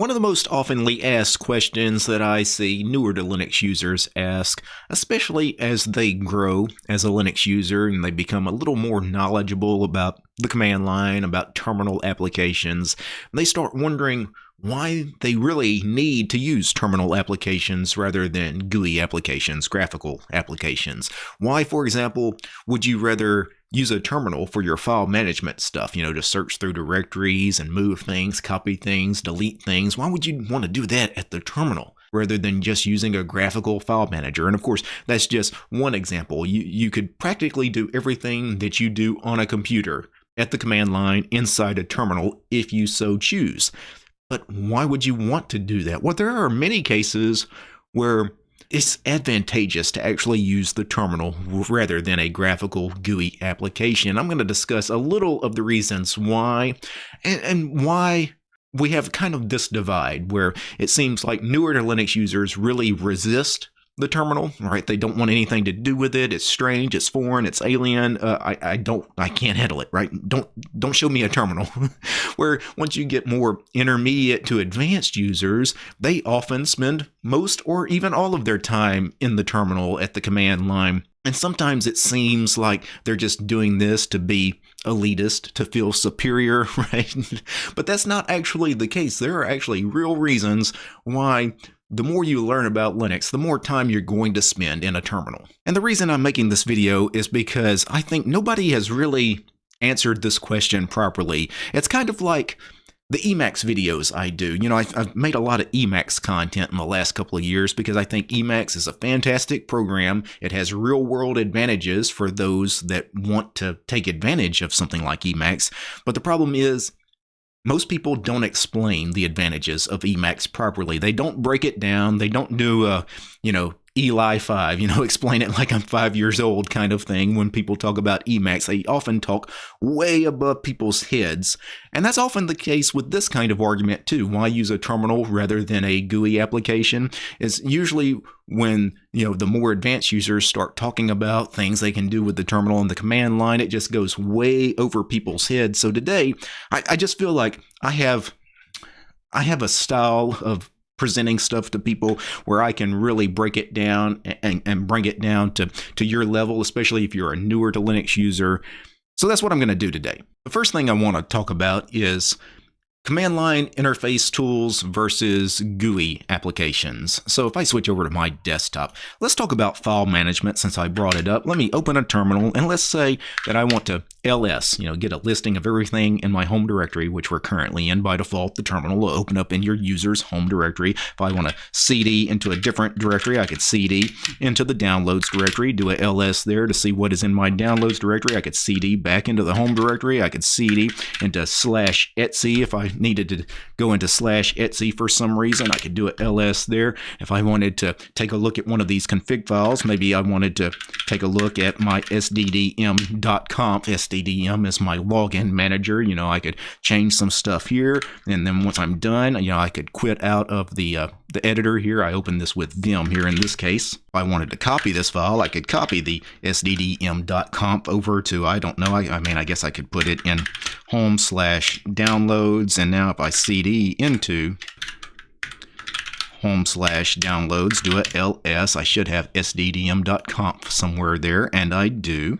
One of the most oftenly asked questions that I see newer to Linux users ask, especially as they grow as a Linux user and they become a little more knowledgeable about the command line, about terminal applications, they start wondering why they really need to use terminal applications rather than GUI applications, graphical applications. Why, for example, would you rather use a terminal for your file management stuff, you know, to search through directories and move things, copy things, delete things. Why would you want to do that at the terminal? rather than just using a graphical file manager. And of course, that's just one example. You, you could practically do everything that you do on a computer at the command line inside a terminal if you so choose. But why would you want to do that? Well, there are many cases where it's advantageous to actually use the terminal rather than a graphical GUI application. I'm going to discuss a little of the reasons why and, and why we have kind of this divide where it seems like newer to Linux users really resist the terminal, right? They don't want anything to do with it. It's strange. It's foreign. It's alien. Uh, I, I don't. I can't handle it. Right? Don't don't show me a terminal. Where once you get more intermediate to advanced users, they often spend most or even all of their time in the terminal at the command line. And sometimes it seems like they're just doing this to be elitist, to feel superior, right? but that's not actually the case. There are actually real reasons why the more you learn about Linux, the more time you're going to spend in a terminal. And the reason I'm making this video is because I think nobody has really answered this question properly. It's kind of like the Emacs videos I do. You know, I've, made a lot of Emacs content in the last couple of years because I think Emacs is a fantastic program. It has real world advantages for those that want to take advantage of something like Emacs. But the problem is, most people don't explain the advantages of Emacs properly. They don't break it down. They don't do a, you know, Eli 5, you know, explain it like I'm five years old kind of thing when people talk about Emacs. They often talk way above people's heads. And that's often the case with this kind of argument too. Why use a terminal rather than a GUI application? Is usually when, you know, the more advanced users start talking about things they can do with the terminal and the command line, it just goes way over people's heads. So today, I, I just feel like I have I have a style of presenting stuff to people where I can really break it down and, and bring it down to, to your level, especially if you're a newer to Linux user. So that's what I'm going to do today. The first thing I want to talk about is Command line interface tools versus GUI applications. So if I switch over to my desktop, let's talk about file management since I brought it up. Let me open a terminal and let's say that I want to ls, you know, get a listing of everything in my home directory, which we're currently in by default. The terminal will open up in your user's home directory. If I want to cd into a different directory, I could cd into the downloads directory, do a ls there to see what is in my downloads directory. I could cd back into the home directory. I could cd into slash etc if I needed to go into slash etc for some reason, I could do a ls there. If I wanted to take a look at one of these config files, maybe I wanted to take a look at my sddm.conf. SDDM is my login manager. You know, I could change some stuff here, and then once I'm done, you know, I could quit out of the uh, the editor here. I open this with Vim here in this case. If I wanted to copy this file, I could copy the sddm.conf over to, I don't know, I, I mean, I guess I could put it in home slash downloads. And now if I cd into home slash downloads, do a ls, I should have sddm.conf somewhere there, and I do.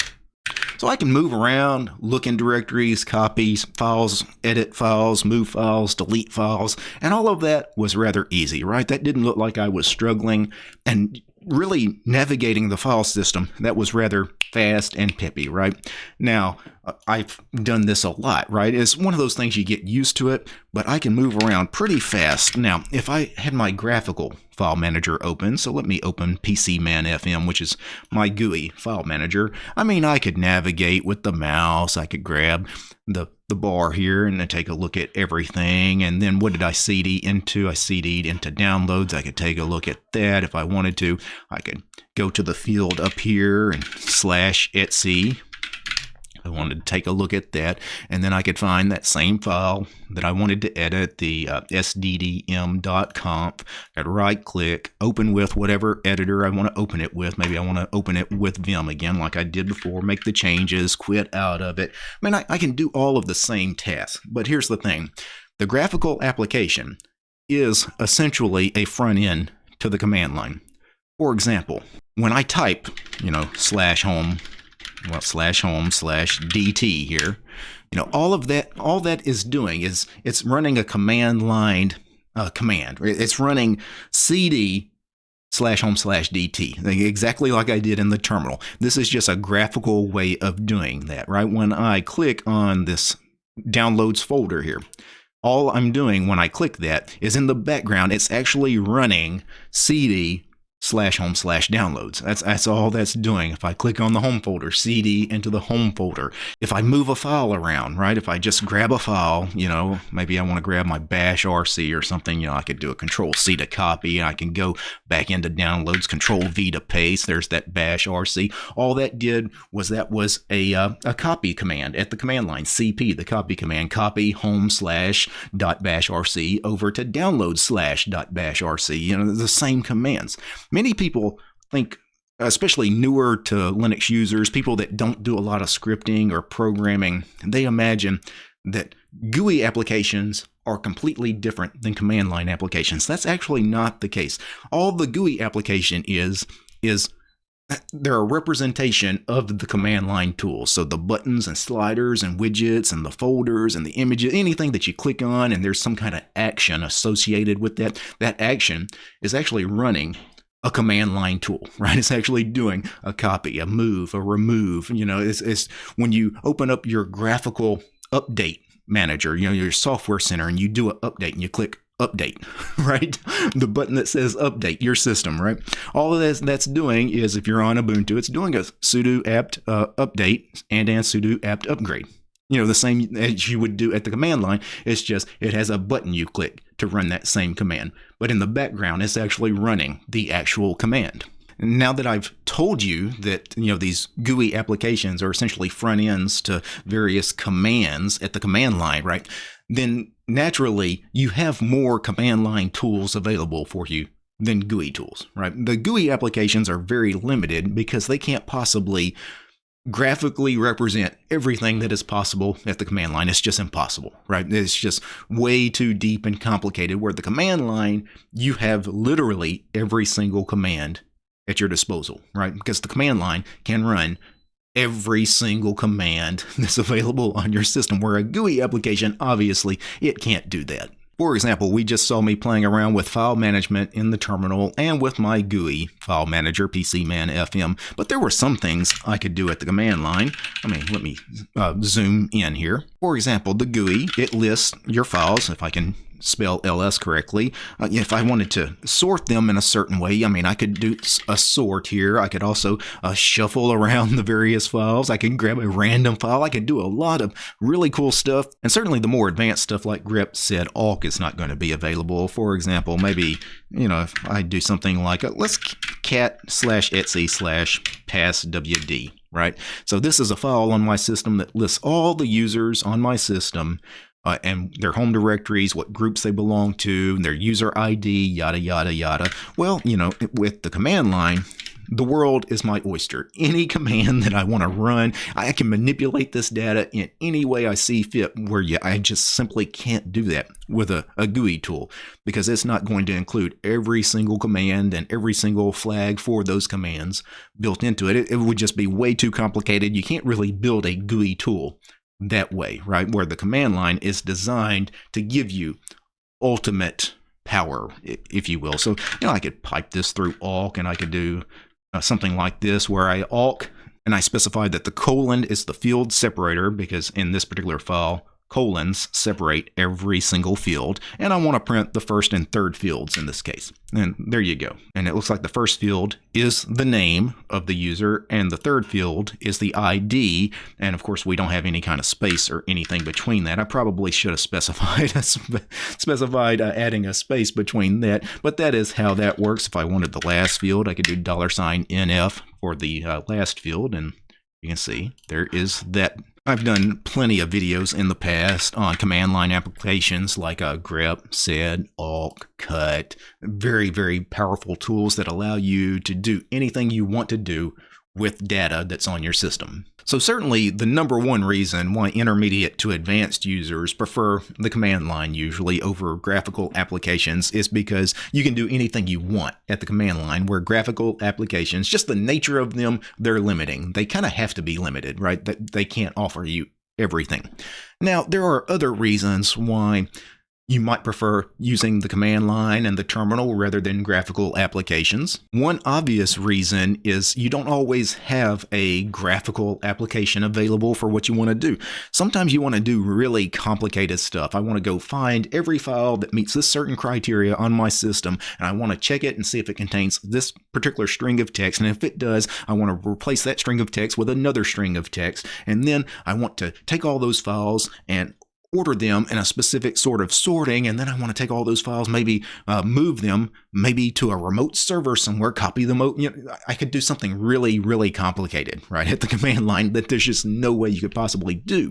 So I can move around, look in directories, copy files, edit files, move files, delete files, and all of that was rather easy, right? That didn't look like I was struggling. And really navigating the file system that was rather fast and peppy right now i've done this a lot right it's one of those things you get used to it but i can move around pretty fast now if i had my graphical file manager open so let me open PCManFM which is my gui file manager i mean i could navigate with the mouse i could grab the the bar here and take a look at everything. And then what did I CD into? I CD'd into downloads. I could take a look at that if I wanted to. I could go to the field up here and slash etc I wanted to take a look at that, and then I could find that same file that I wanted to edit, the uh, sddm.conf. I'd right click, open with whatever editor I want to open it with. Maybe I want to open it with Vim again, like I did before, make the changes, quit out of it. I mean, I, I can do all of the same tasks, but here's the thing the graphical application is essentially a front end to the command line. For example, when I type, you know, slash home, well, slash home slash DT here, you know, all of that, all that is doing is it's running a command line uh, command. It's running CD slash home slash DT, exactly like I did in the terminal. This is just a graphical way of doing that, right? When I click on this downloads folder here, all I'm doing when I click that is in the background, it's actually running CD slash home slash downloads. That's that's all that's doing. If I click on the home folder, CD into the home folder. If I move a file around, right? If I just grab a file, you know, maybe I want to grab my bash RC or something, you know, I could do a control C to copy. And I can go back into downloads, control V to paste. There's that bash RC. All that did was that was a uh, a copy command at the command line, CP, the copy command, copy home slash dot bash RC over to download slash dot bash RC. You know, the same commands many people think especially newer to Linux users, people that don't do a lot of scripting or programming, they imagine that GUI applications are completely different than command line applications. That's actually not the case. All the GUI application is is uh, they're a representation of the command line tools. So the buttons and sliders and widgets and the folders and the images, anything that you click on and there's some kind of action associated with that, that action is actually running a command line tool, right? It's actually doing a copy, a move, a remove. You know, it's, it's when you open up your graphical update manager, you know, your software center, and you do an update and you click update, right? The button that says update your system, right? All of this that's doing is if you're on Ubuntu, it's doing a sudo apt uh, update and and sudo apt upgrade you know, the same as you would do at the command line. It's just it has a button you click to run that same command. But in the background, it's actually running the actual command. Now that I've told you that you know these GUI applications are essentially front ends to various commands at the command line, right? Then naturally you have more command line tools available for you than GUI tools, right? The GUI applications are very limited because they can't possibly graphically represent everything that is possible at the command line. It's just impossible, right? It's just way too deep and complicated. Where the command line, you have literally every single command at your disposal, right? Because the command line can run every single command that's available on your system, where a GUI application, obviously, it can't do that. For example, we just saw me playing around with file management in the terminal and with my GUI file manager, PCManFM, but there were some things I could do at the command line. I mean, let me uh, zoom in here. For example, the GUI, it lists your files, if I can spell ls correctly. Uh, if I wanted to sort them in a certain way, I mean, I could do a sort here. I could also uh, shuffle around the various files. I could grab a random file. I could do a lot of really cool stuff. And certainly the more advanced stuff like grep sed awk is not going to be available. For example, maybe, you know, if I do something like, a, let's cat slash etc slash passwd right? So this is a file on my system that lists all the users on my system uh, and their home directories, what groups they belong to, their user ID, yada, yada, yada. Well, you know, with the command line, the world is my oyster. Any command that I want to run, I can manipulate this data in any way I see fit, where you, I just simply can't do that with a, a GUI tool because it's not going to include every single command and every single flag for those commands built into it. It, it would just be way too complicated. You can't really build a GUI tool that way, right? Where the command line is designed to give you ultimate power, if you will. So, you know, I could pipe this through awk and I could do uh, something like this where I awk and I specify that the colon is the field separator because in this particular file, colons separate every single field, and I want to print the first and third fields in this case. And there you go. And it looks like the first field is the name of the user, and the third field is the ID, and of course we don't have any kind of space or anything between that. I probably should have specified specified uh, adding a space between that, but that is how that works. If I wanted the last field, I could do dollar sign $NF for the uh, last field, and you can see there is that I've done plenty of videos in the past on command line applications like a grep, sed, awk, cut. Very, very powerful tools that allow you to do anything you want to do with data that's on your system. So, certainly, the number one reason why intermediate to advanced users prefer the command line usually over graphical applications is because you can do anything you want at the command line, where graphical applications, just the nature of them, they're limiting. They kind of have to be limited, right? That they can't offer you everything. Now, there are other reasons why you might prefer using the command line and the terminal rather than graphical applications. One obvious reason is you don't always have a graphical application available for what you want to do. Sometimes you want to do really complicated stuff. I want to go find every file that meets this certain criteria on my system, and I want to check it and see if it contains this particular string of text. And if it does, I want to replace that string of text with another string of text. And then I want to take all those files and order them in a specific sort of sorting, and then I want to take all those files, maybe uh, move them, maybe to a remote server somewhere, copy them. You know, I could do something really, really complicated, right, at the command line that there's just no way you could possibly do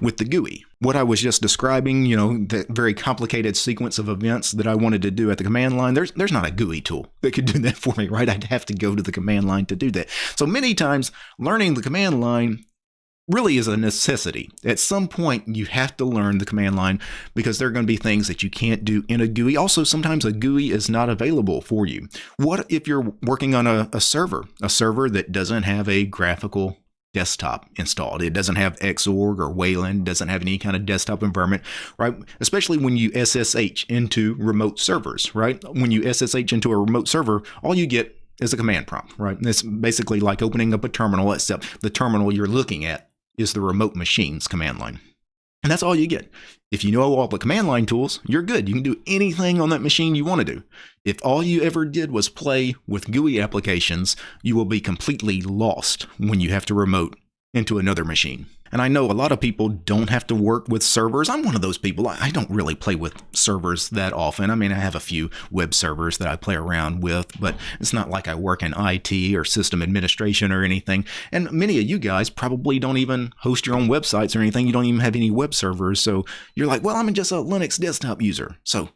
with the GUI. What I was just describing, you know, the very complicated sequence of events that I wanted to do at the command line, there's there's not a GUI tool that could do that for me, right? I'd have to go to the command line to do that. So many times, learning the command line really is a necessity. At some point, you have to learn the command line because there are going to be things that you can't do in a GUI. Also, sometimes a GUI is not available for you. What if you're working on a, a server, a server that doesn't have a graphical desktop installed. It doesn't have Xorg or Wayland, doesn't have any kind of desktop environment, right? Especially when you SSH into remote servers, right? When you SSH into a remote server, all you get is a command prompt, right? It's basically like opening up a terminal, except the terminal you're looking at is the remote machines command line. And that's all you get. If you know all the command line tools, you're good. You can do anything on that machine you want to do. If all you ever did was play with GUI applications, you will be completely lost when you have to remote into another machine. And I know a lot of people don't have to work with servers. I'm one of those people. I don't really play with servers that often. I mean, I have a few web servers that I play around with, but it's not like I work in IT or system administration or anything. And many of you guys probably don't even host your own websites or anything. You don't even have any web servers. So you're like, well, I'm just a Linux desktop user. So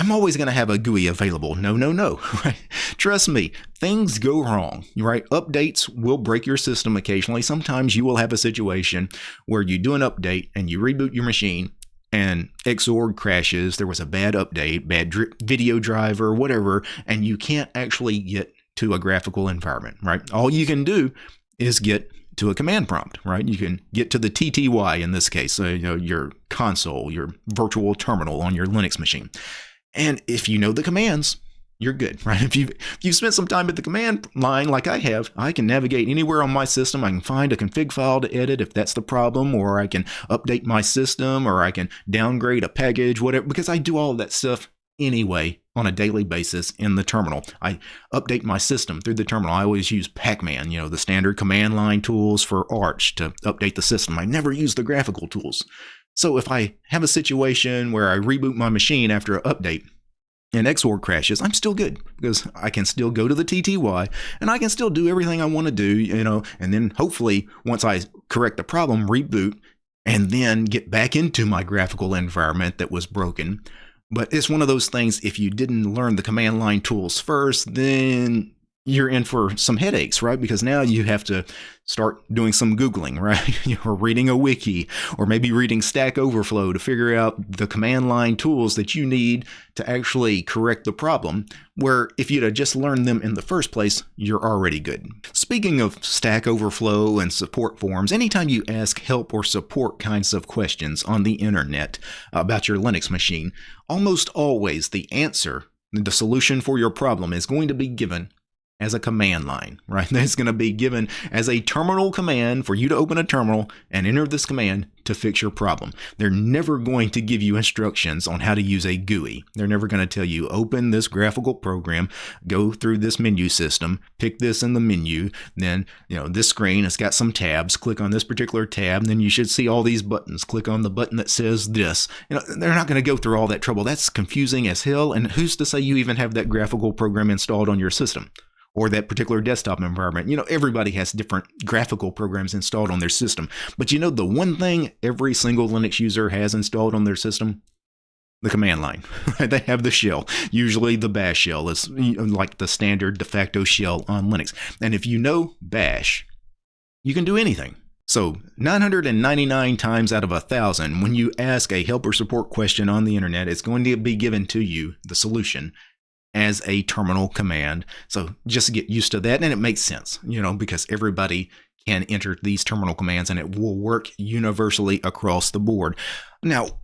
I'm always going to have a GUI available. No, no, no. Trust me, things go wrong, right? Updates will break your system occasionally. Sometimes you will have a situation where you do an update and you reboot your machine and Xorg crashes. There was a bad update, bad dri- video driver, whatever, and you can't actually get to a graphical environment, right? All you can do is get to a command prompt, right? You can get to the TTY in this case, so, you know, your console, your virtual terminal on your Linux machine. And if you know the commands, you're good, right? If you if you spent some time at the command line like I have, I can navigate anywhere on my system. I can find a config file to edit if that's the problem, or I can update my system, or I can downgrade a package, whatever. Because I do all that stuff anyway on a daily basis in the terminal. I update my system through the terminal. I always use Pacman, you know, the standard command line tools for Arch to update the system. I never use the graphical tools. So if I have a situation where I reboot my machine after an update and Xorg crashes, I'm still good because I can still go to the TTY and I can still do everything I want to do, you know, and then hopefully once I correct the problem, reboot and then get back into my graphical environment that was broken. But it's one of those things, if you didn't learn the command line tools first, then you're in for some headaches, right? Because now you have to start doing some Googling, right? or reading a wiki, or maybe reading Stack Overflow to figure out the command line tools that you need to actually correct the problem. Where if you'd have just learned them in the first place, you're already good. Speaking of Stack Overflow and support forums, anytime you ask help or support kinds of questions on the internet about your Linux machine, almost always the answer the solution for your problem is going to be given as a command line, right? That's going to be given as a terminal command for you to open a terminal and enter this command to fix your problem. They're never going to give you instructions on how to use a GUI. They're never going to tell you open this graphical program, go through this menu system, pick this in the menu, then, you know, this screen has got some tabs, click on this particular tab, then you should see all these buttons. Click on the button that says this. You know, they're not going to go through all that trouble. That's confusing as hell and who's to say you even have that graphical program installed on your system? Or that particular desktop environment. You know, everybody has different graphical programs installed on their system. But you know, the one thing every single Linux user has installed on their system? the command line. they have the shell. Usually the bash shell is like the standard de facto shell on Linux. And if you know bash, you can do anything. So 999 times out of a thousand, when you ask a help or support question on the internet, it's going to be given to you, the solution, as a terminal command. So just get used to that. And it makes sense, you know, because everybody can enter these terminal commands and it will work universally across the board. Now,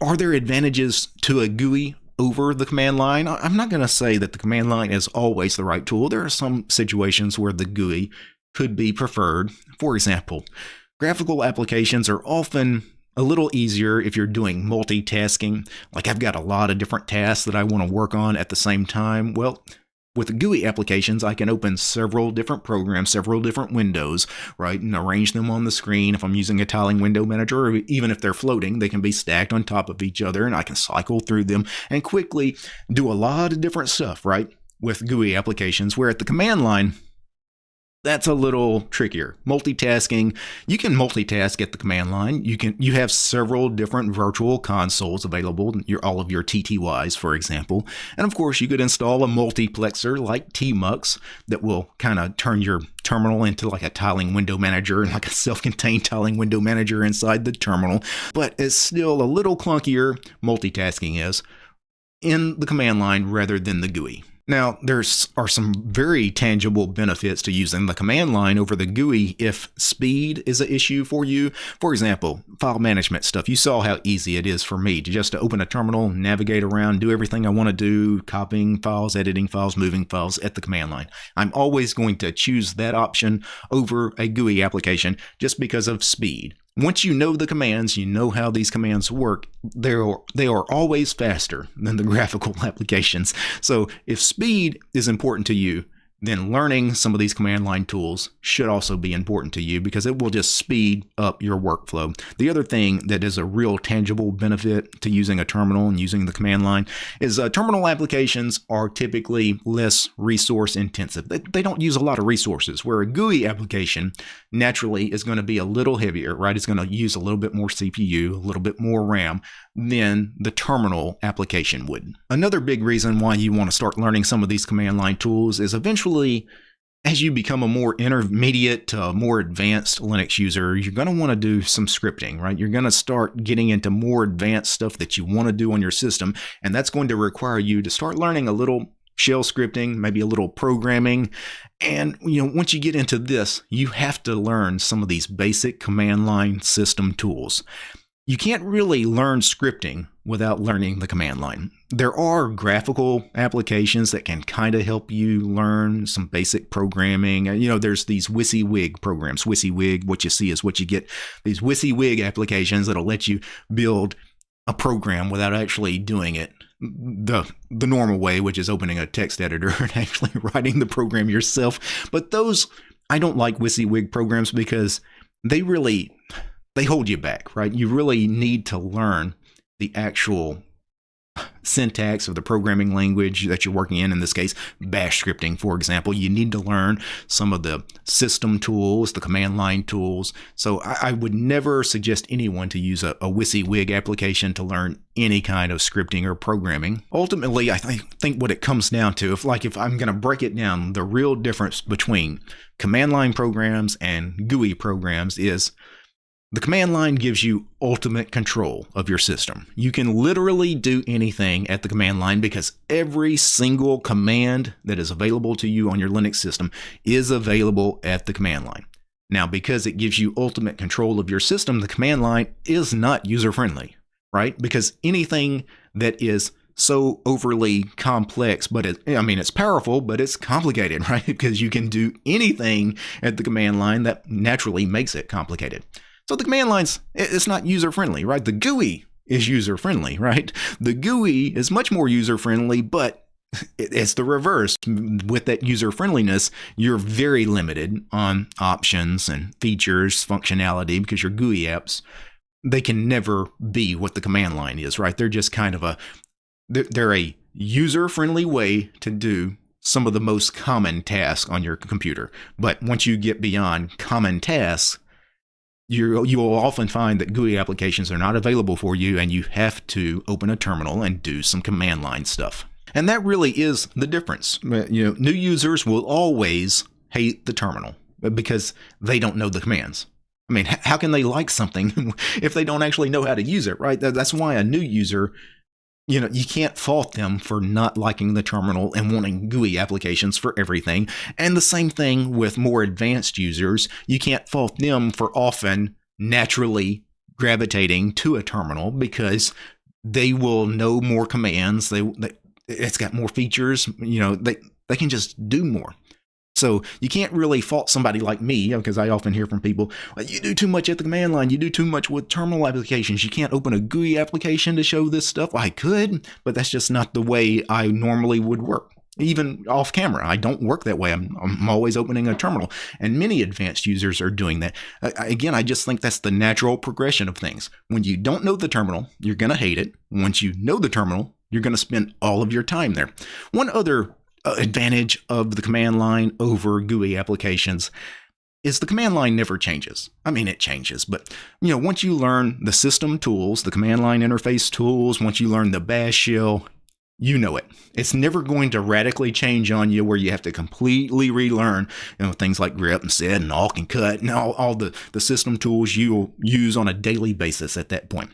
are there advantages to a GUI over the command line? I'm not going to say that the command line is always the right tool. There are some situations where the GUI could be preferred. For example, graphical applications are often a little easier if you're doing multitasking. Like I've got a lot of different tasks that I want to work on at the same time. Well, with GUI applications, I can open several different programs, several different windows, right, and arrange them on the screen. If I'm using a tiling window manager, or even if they're floating, they can be stacked on top of each other, and I can cycle through them and quickly do a lot of different stuff, right, with GUI applications. Where at the command line, that's a little trickier. Multitasking, you can multitask at the command line. You can you have several different virtual consoles available, your all of your TTYs, for example. And of course, you could install a multiplexer like Tmux that will kind of turn your terminal into like a tiling window manager and like a self-contained tiling window manager inside the terminal. But it's still a little clunkier, multitasking is, in the command line rather than the GUI. Now, there are some very tangible benefits to using the command line over the GUI if speed is an issue for you. For example, file management stuff. You saw how easy it is for me to just to open a terminal, navigate around, do everything I want to do, copying files, editing files, moving files at the command line. I'm always going to choose that option over a GUI application just because of speed. Once you know the commands, you know how these commands work, they are, they are always faster than the graphical applications. So if speed is important to you, then learning some of these command line tools should also be important to you because it will just speed up your workflow. The other thing that is a real tangible benefit to using a terminal and using the command line is uh, terminal applications are typically less resource intensive. They, they don't use a lot of resources, where a GUI application naturally is going to be a little heavier, right? It's going to use a little bit more CPU, a little bit more RAM than the terminal application would. Another big reason why you want to start learning some of these command line tools is eventually as you become a more intermediate to more advanced Linux user, you're going to want to do some scripting, right? You're going to start getting into more advanced stuff that you want to do on your system, and that's going to require you to start learning a little shell scripting, maybe a little programming. And you know, once you get into this, you have to learn some of these basic command line system tools you can't really learn scripting without learning the command line. There are graphical applications that can kind of help you learn some basic programming. You know, there's these WYSIWYG programs. WYSIWYG, what you see is what you get. These WYSIWYG applications that'll let you build a program without actually doing it the the normal way, which is opening a text editor and actually writing the program yourself. But those I don't like WYSIWYG programs because they really they hold you back, right? You really need to learn the actual syntax of the programming language that you're working in. In this case, bash scripting, for example. You need to learn some of the system tools, the command line tools. So I, I would never suggest anyone to use a, a WYSIWYG application to learn any kind of scripting or programming. Ultimately, I th think what it comes down to, if like if I'm going to break it down, the real difference between command line programs and GUI programs is the command line gives you ultimate control of your system. You can literally do anything at the command line because every single command that is available to you on your Linux system is available at the command line. Now, because it gives you ultimate control of your system, the command line is not user friendly, right? Because anything that is so overly complex, but it, I mean, it's powerful, but it's complicated, right? Because you can do anything at the command line that naturally makes it complicated. So the command lines, it's not user friendly, right? The GUI is user friendly, right? The GUI is much more user friendly, but it's the reverse. With that user friendliness, you're very limited on options and features, functionality, because your GUI apps, they can never be what the command line is, right? They're just kind of a, they're a user friendly way to do some of the most common tasks on your computer. But once you get beyond common tasks, you you will often find that GUI applications are not available for you and you have to open a terminal and do some command line stuff. And that really is the difference. You know, new users will always hate the terminal uh, because they don't know the commands. I mean, how can they like something if they don't actually know how to use it, right? That's why a new user, you know, you can't fault them for not liking the terminal and wanting GUI applications for everything. And the same thing with more advanced users. You can't fault them for often naturally gravitating to a terminal because they will know more commands. They, they it's got more features. You know, they they can just do more. So you can't really fault somebody like me because I often hear from people, you do too much at the command line. You do too much with terminal applications. You can't open a GUI application to show this stuff. I could, but that's just not the way I normally would work. Even off camera, I don't work that way. I'm, I'm always opening a terminal, and many advanced users are doing that. again, I just think that's the natural progression of things. When you don't know the terminal, you're going to hate it. Once you know the terminal, you're going to spend all of your time there. One other Uh, advantage of the command line over GUI applications is the command line never changes. I mean, it changes, but you know, once you learn the system tools, the command line interface tools, once you learn the bash shell, you know it. It's never going to radically change on you where you have to completely relearn, you know, things like grep and sed and awk and cut and all, all the, the system tools you'll use on a daily basis at that point.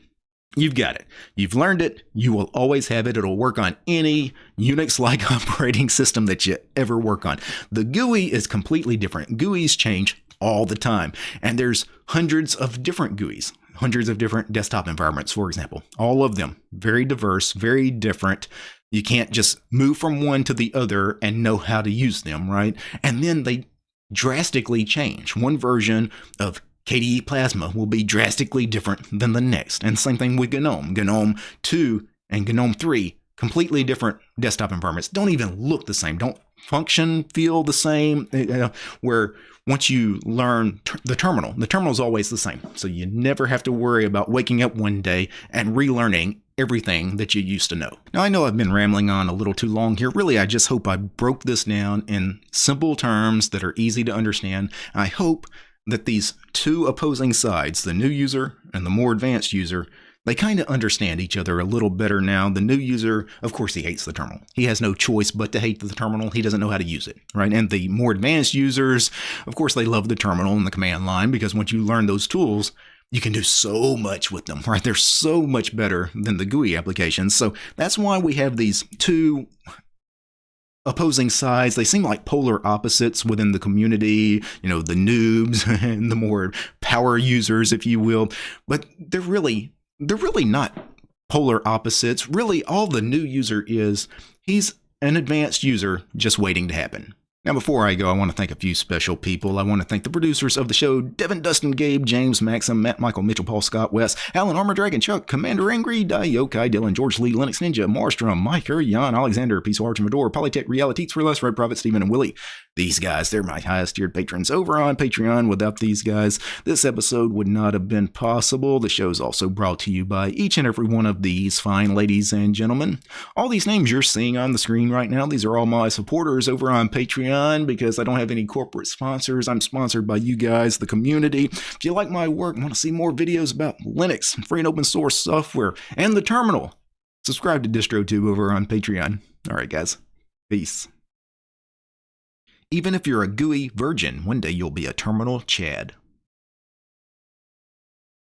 You've got it. You've learned it. You will always have it. It'll work on any Unix like operating system that you ever work on. The GUI is completely different. GUIs change all the time. And there's hundreds of different GUIs, hundreds of different desktop environments, for example. All of them very diverse, very different. You can't just move from one to the other and know how to use them, right? And then they drastically change. One version of KDE Plasma will be drastically different than the next. And same thing with GNOME. GNOME 2 and GNOME 3, completely different desktop environments. Don't even look the same, don't function, feel the same. Uh, where once you learn ter the terminal, the terminal is always the same. So you never have to worry about waking up one day and relearning everything that you used to know. Now, I know I've been rambling on a little too long here. Really, I just hope I broke this down in simple terms that are easy to understand. I hope that these two opposing sides, the new user and the more advanced user, they kind of understand each other a little better now. The new user, of course, he hates the terminal. He has no choice but to hate the terminal. He doesn't know how to use it, right? And the more advanced users, of course, they love the terminal and the command line because once you learn those tools, you can do so much with them, right? They're so much better than the GUI applications. So that's why we have these two opposing sides. They seem like polar opposites within the community, you know, the noobs and the more power users, if you will. But they're really, they're really not polar opposites. Really, all the new user is, he's an advanced user just waiting to happen. Now, before I go, I want to thank a few special people. I want to thank the producers of the show Devin, Dustin, Gabe, James, Maxim, Matt, Michael, Mitchell, Paul, Scott, Wes, Alan, Armor Dragon, Chuck, Commander Angry, Yokai, Dylan, George Lee, Linux Ninja, Marstrom, Mike, Jan, Alexander, Peace Arch, Mador, Polytech, Reality, for Less, Red Prophet, Stephen, and Willie. These guys, they're my highest tiered patrons over on Patreon. Without these guys, this episode would not have been possible. The show is also brought to you by each and every one of these fine ladies and gentlemen. All these names you're seeing on the screen right now, these are all my supporters over on Patreon because I don't have any corporate sponsors. I'm sponsored by you guys, the community. If you like my work and want to see more videos about Linux, free and open source software, and the terminal, subscribe to DistroTube over on Patreon. All right, guys. Peace. Even if you're a GUI virgin, one day you'll be a terminal Chad.